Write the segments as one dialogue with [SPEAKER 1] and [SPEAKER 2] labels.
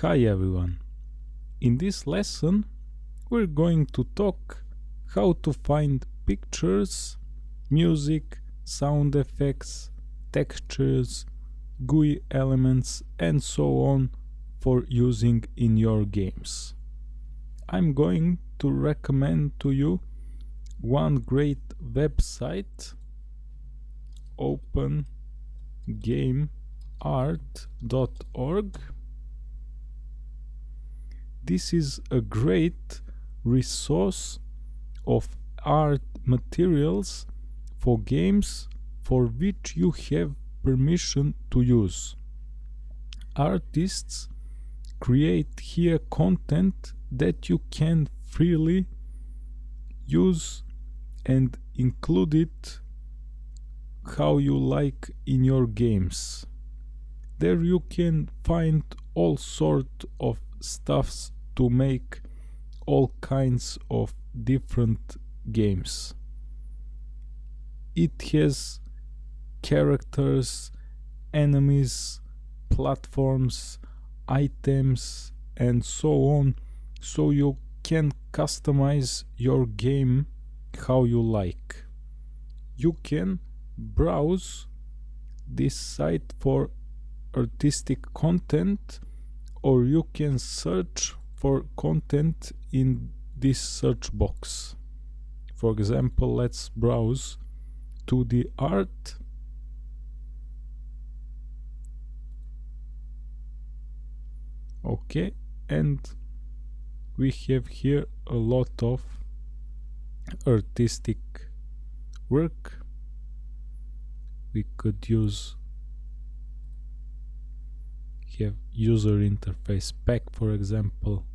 [SPEAKER 1] Hi everyone. In this lesson we're going to talk how to find pictures, music, sound effects, textures, GUI elements and so on for using in your games. I'm going to recommend to you one great website opengameart.org this is a great resource of art materials for games for which you have permission to use. Artists create here content that you can freely use and include it how you like in your games. There you can find all sort of stuffs to make all kinds of different games. It has characters, enemies, platforms, items and so on so you can customize your game how you like. You can browse this site for artistic content or you can search for content in this search box. For example, let's browse to the art. Okay and we have here a lot of artistic work. We could use have user interface pack for example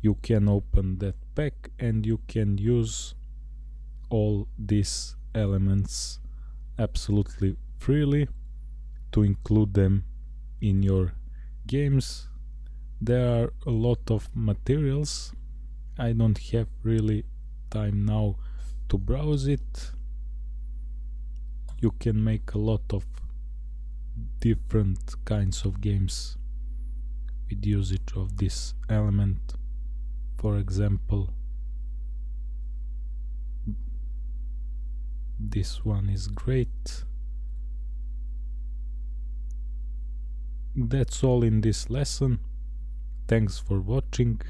[SPEAKER 1] you can open that pack and you can use all these elements absolutely freely to include them in your games. There are a lot of materials. I don't have really time now to browse it. You can make a lot of different kinds of games with usage of this element for example this one is great. That's all in this lesson. Thanks for watching.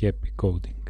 [SPEAKER 1] Happy coding